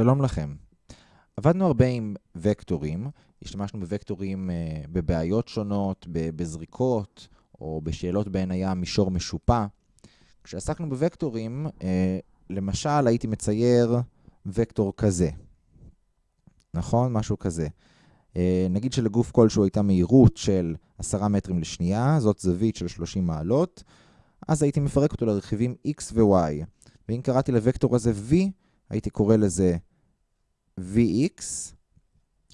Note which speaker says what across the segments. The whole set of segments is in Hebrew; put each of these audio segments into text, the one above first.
Speaker 1: שלום לכם. עבדנו הרבה עם וקטורים, השתמשנו בוקטורים uh, בבעיות שונות, בזריקות, או בשאלות בהן היה מישור משופע. כשעסקנו בוקטורים, uh, למשל הייתי מצייר וקטור כזה. נכון? משהו כזה. Uh, נגיד שלגוף כלשהו הייתה מהירות של 10 מטרים לשנייה, זאת זווית של 30 מעלות, אז הייתי מפרק אותו לרכיבים x ו-y. ואם קראתי לוקטור הזה v, הייתי קורא לזה vx,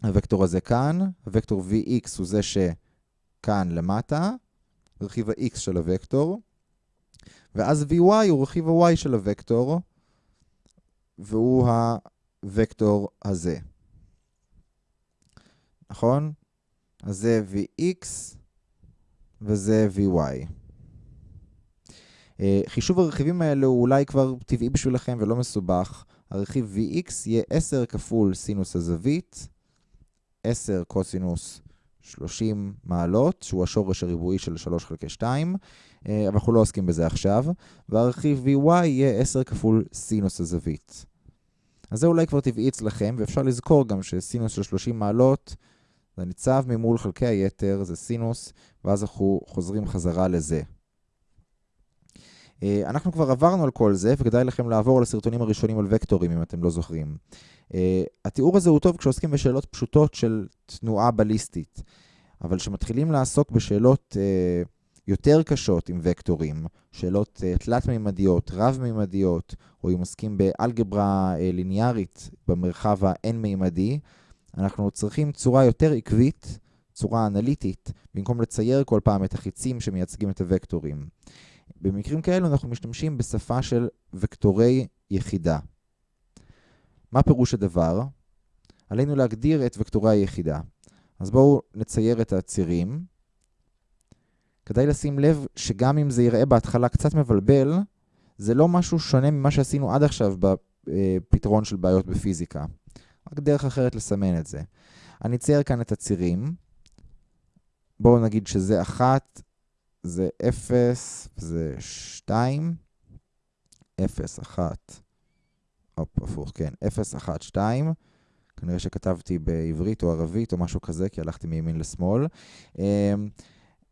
Speaker 1: הוקטור הזה כאן, הוקטור vx הוא זה שכאן למטה, רכיב ה-x של הוקטור, ואז vy הוא רכיב ה-y של הוקטור, והוא הוקטור הזה. נכון? אז זה vx וזה vy. אה, חישוב הרכיבים האלה הוא אולי כבר טבעי בשבילכם ולא מסובך. הרכיב Vx יהיה 10 כפול סינוס הזווית, 10 קוסינוס 30 מעלות, שהוא השורש הריבועי של 3 חלקי 2, אה, אבל אנחנו לא עוסקים בזה עכשיו, והרכיב Vy יהיה 10 כפול סינוס הזווית. אז זה אולי כבר טבעי אצלכם, ואפשר לזכור גם שסינוס של 30 מעלות זה ניצב ממול חלקי היתר, זה סינוס, ואז אנחנו חוזרים חזרה לזה. אה, אנחנו כבר עברנו על כל זה, וכדאי לכם לעבור לסרטונים הראשונים על וקטורים, אם אתם לא זוכרים. אה, התיאור הזה הוא טוב כשעוסקים בשאלות פשוטות של תנועה בליסטית, אבל כשמתחילים לעסוק בשאלות אה, יותר קשות עם וקטורים, שאלות תלת-מימדיות, רב-מימדיות, או אם עוסקים באלגברה ליניארית במרחב האין-מימדי, אנחנו צריכים צורה יותר עקבית, צורה אנליטית, במקום לצייר כל פעם את החיצים שמייצגים את הוקטורים. במקרים כאלו אנחנו משתמשים בשפה של וקטורי יחידה. מה פירוש הדבר? עלינו להגדיר את וקטורי היחידה. אז בואו נצייר את הצירים. כדאי לשים לב שגם אם זה יראה בהתחלה קצת מבלבל, זה לא משהו שונה ממה שעשינו עד עכשיו בפתרון של בעיות בפיזיקה. רק דרך אחרת לסמן את זה. אני אצייר כאן את הצירים. בואו נגיד שזה אחת, זה 0, זה 2, 0, 1, הופ, הפוך, כן, 0, 1, 2, כנראה שכתבתי בעברית או ערבית או משהו כזה, כי הלכתי מימין לשמאל.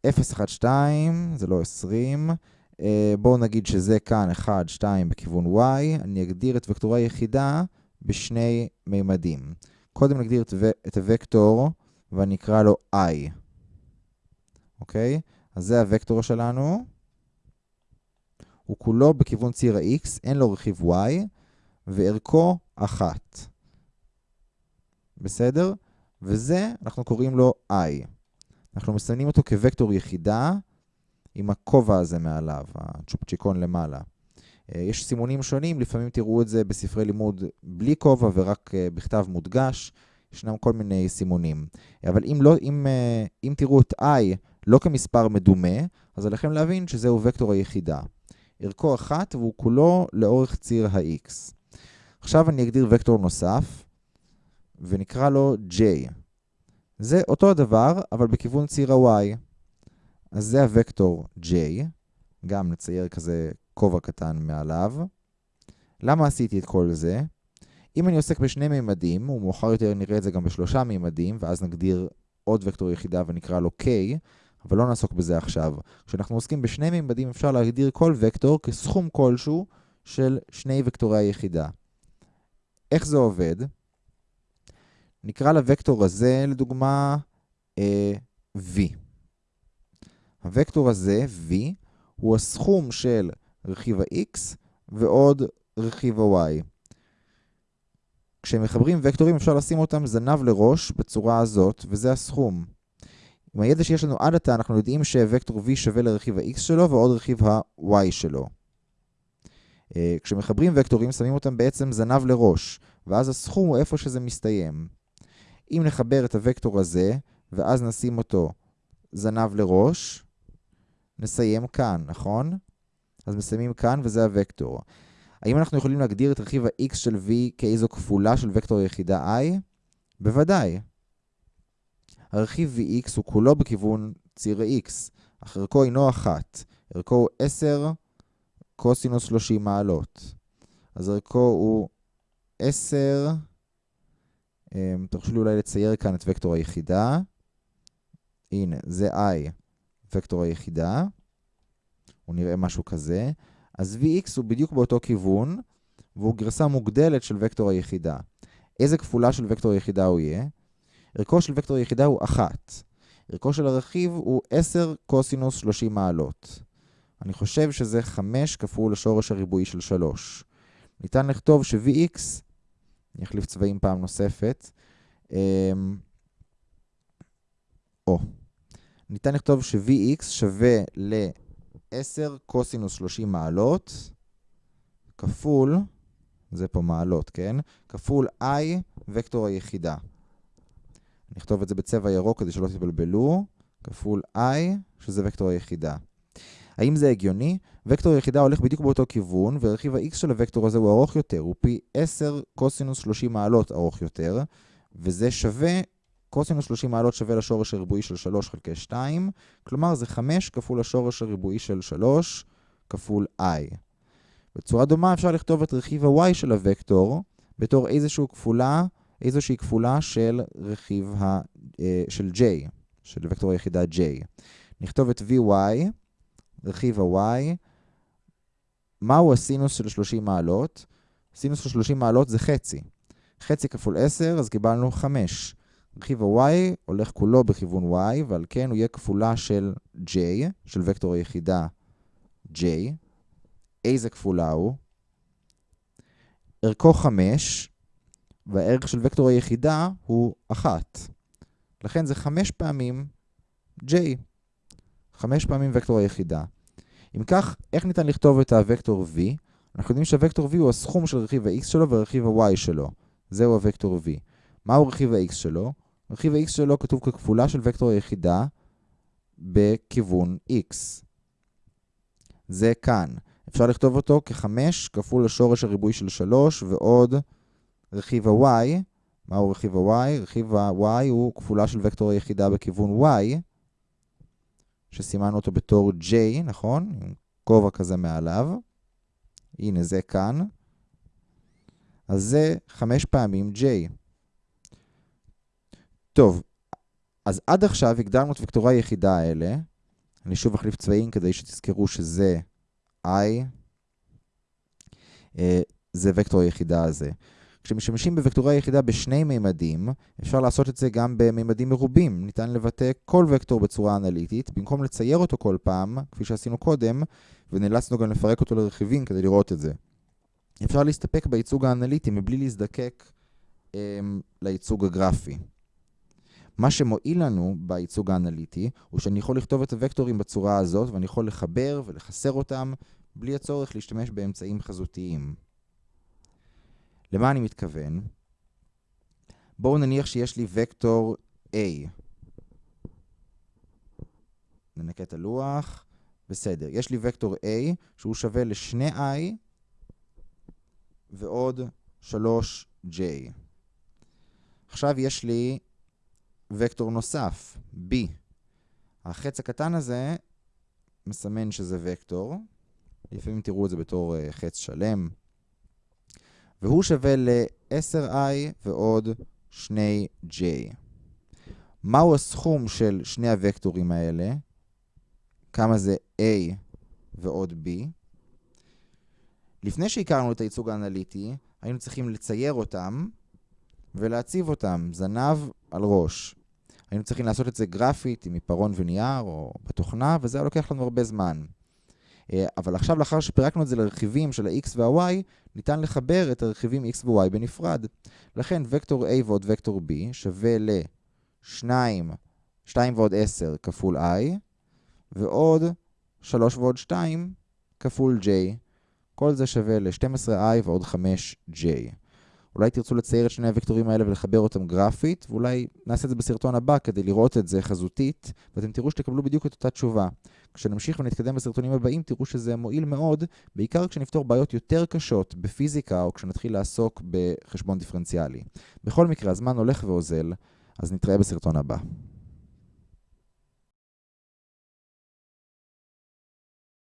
Speaker 1: 0, 1, 2, זה לא 20. אה, בואו נגיד שזה כאן 1, 2 בכיוון y, אני אגדיר את וקטורי היחידה בשני מימדים. קודם נגדיר את הוקטור ואני אקרא לו i, אוקיי? אז זה הוקטור שלנו. הוא כולו בכיוון ציר ה-x, אין לו רכיב y, וערכו 1. בסדר? וזה, אנחנו קוראים לו i. אנחנו מסמנים אותו כוקטור יחידה עם הכובע הזה מעליו, הצ'ופצ'יקון למעלה. אה, יש סימונים שונים, לפעמים תראו את זה בספרי לימוד בלי כובע ורק אה, בכתב מודגש. ישנם כל מיני סימונים. אבל אם, לא, אם, אה, אם תראו את i לא כמספר מדומה, אז עליכם להבין שזהו וקטור היחידה. ערכו אחת והוא כולו לאורך ציר ה-x. עכשיו אני אגדיר וקטור נוסף, ונקרא לו j. זה אותו הדבר, אבל בכיוון ציר ה-y. אז זה הוקטור j, גם נצייר כזה כובע קטן מעליו. למה עשיתי את כל זה? אם אני עוסק בשני מימדים, ומאוחר יותר נראה את זה גם בשלושה מימדים, ואז נגדיר עוד וקטור יחידה ונקרא לו k, אבל לא נעסוק בזה עכשיו. כשאנחנו עוסקים בשני מימדים אפשר להגדיר כל וקטור כסכום כלשהו של שני וקטורי היחידה. איך זה עובד? נקרא לוקטור הזה, לדוגמה, אה, v. הוקטור הזה, v, הוא הסכום של רכיב ה-x ועוד רכיב ה-y. כשמחברים וקטורים אפשר לשים אותם זנב לראש בצורה הזאת, וזה הסכום. עם הידע שיש לנו עד עתה, אנחנו יודעים שווקטור v שווה לרכיב ה-x שלו ועוד רכיב ה-y שלו. אה, כשמחברים וקטורים, שמים אותם בעצם זנב לראש, ואז הסכום הוא איפה שזה מסתיים. אם נחבר את הוקטור הזה, ואז נשים אותו זנב לראש, נסיים כאן, נכון? אז מסיימים כאן, וזה הוקטור. האם אנחנו יכולים להגדיר את רכיב ה-x של v כאיזו כפולה של וקטור יחידה i? בוודאי. הרכיב vx הוא כולו בכיוון ציר ה-x, אך ערכו אינו אחת, ערכו הוא 10 קוסינוס 30 מעלות. אז ערכו הוא 10, אמ, תרשו לי אולי לצייר כאן את וקטור היחידה. הנה, זה i, וקטור היחידה. הוא נראה משהו כזה. אז Vx הוא בדיוק באותו כיוון, והוא גרסה מוגדלת של וקטור היחידה. איזה כפולה של וקטור היחידה הוא יהיה? ערכו של וקטור היחידה הוא 1. ערכו של הרכיב הוא 10 קוסינוס 30 מעלות. אני חושב שזה 5 כפול השורש הריבועי של 3. ניתן לכתוב ש-Vx, אני אחליף צבעים פעם נוספת, אמ, או, ניתן לכתוב ש-Vx שווה ל-10 קוסינוס 30 מעלות, כפול, זה פה מעלות, כן? כפול i וקטור היחידה. נכתוב את זה בצבע ירוק כדי שלא תתבלבלו, כפול i, שזה וקטור היחידה. האם זה הגיוני? וקטור היחידה הולך בדיוק באותו כיוון, ורכיב ה-x של הוקטור הזה הוא ארוך יותר, הוא פי 10 קוסינוס 30 מעלות ארוך יותר, וזה שווה, קוסינוס 30 מעלות שווה לשורש הריבועי של 3 חלקי 2, כלומר זה 5 כפול השורש הריבועי של 3 כפול i. בצורה דומה אפשר לכתוב את רכיב ה-y של הוקטור בתור איזושהי כפולה, איזושהי כפולה של רכיב ה... אה, של j, של וקטור היחידה j. נכתוב את vy, רכיב ה-y, מהו הסינוס של 30 מעלות? סינוס של 30 מעלות זה חצי. חצי כפול 10, אז קיבלנו 5. רכיב ה-y הולך כולו בכיוון y, ועל כן הוא יהיה כפולה של j, של וקטור היחידה j. איזה כפולה הוא? ערכו 5, והערך של וקטור היחידה הוא 1. לכן זה 5 פעמים j. 5 פעמים וקטור היחידה. אם כך, איך ניתן לכתוב את הוקטור v? אנחנו יודעים שהוקטור v הוא הסכום של רכיב ה-x שלו ורכיב ה-y שלו. זהו הוקטור v. מהו רכיב ה-x שלו? רכיב ה-x שלו כתוב ככפולה של וקטור היחידה בכיוון x. זה כאן. אפשר לכתוב אותו כ-5 כפול השורש הריבועי של 3 ועוד רכיב ה-y. מהו רכיב ה-y? רכיב ה-y הוא כפולה של וקטור היחידה בכיוון y, שסימנו אותו בתור j, נכון? עם כובע כזה מעליו. הנה זה כאן. אז זה 5 פעמים j. טוב, אז עד עכשיו הגדרנו את וקטורי היחידה האלה. אני שוב אחליף צבעים כדי שתזכרו שזה i, אה, זה וקטור היחידה הזה. כשמשתמשים בוקטורי היחידה בשני מימדים, אפשר לעשות את זה גם במימדים מרובים. ניתן לבטא כל וקטור בצורה אנליטית, במקום לצייר אותו כל פעם, כפי שעשינו קודם, ונאלצנו גם לפרק אותו לרכיבים כדי לראות את זה. אפשר להסתפק בייצוג האנליטי מבלי להזדקק um, לייצוג הגרפי. מה שמועיל לנו בייצוג האנליטי, הוא שאני יכול לכתוב את הוקטורים בצורה הזאת, ואני יכול לחבר ולחסר אותם, בלי הצורך להשתמש באמצעים חזותיים. למה אני מתכוון? בואו נניח שיש לי וקטור A. ננקה את הלוח. בסדר, יש לי וקטור A שהוא שווה ל-2i ועוד 3j. עכשיו יש לי וקטור נוסף, b. החץ הקטן הזה מסמן שזה וקטור. לפעמים תראו את זה בתור uh, חץ שלם. והוא שווה ל-10i ועוד 2j. מהו הסכום של שני הוקטורים האלה? כמה זה a ועוד b? לפני שהכרנו את הייצוג האנליטי, היינו צריכים לצייר אותם ולהציב אותם, זנב על ראש. היינו צריכים לעשות את זה גרפית עם עיפרון ונייר או בתוכנה, וזה היה לוקח לנו הרבה זמן. אה, אבל עכשיו, לאחר שפירקנו את זה לרכיבים של ה-x וה-y, ניתן לחבר את הרכיבים x ו-y בנפרד. לכן וקטור a ועוד וקטור b שווה ל-2, 2 ועוד 10 כפול i, ועוד 3 ועוד 2 כפול j. כל זה שווה ל-12i ועוד 5j. אולי תרצו לצייר את שני הוקטורים האלה ולחבר אותם גרפית, ואולי נעשה את זה בסרטון הבא כדי לראות את זה חזותית, ואתם תראו שתקבלו בדיוק את אותה תשובה. כשנמשיך ונתקדם בסרטונים הבאים, תראו שזה מועיל מאוד, בעיקר כשנפתור בעיות יותר קשות בפיזיקה, או כשנתחיל לעסוק בחשבון דיפרנציאלי. בכל מקרה, הזמן הולך ואוזל, אז נתראה בסרטון הבא.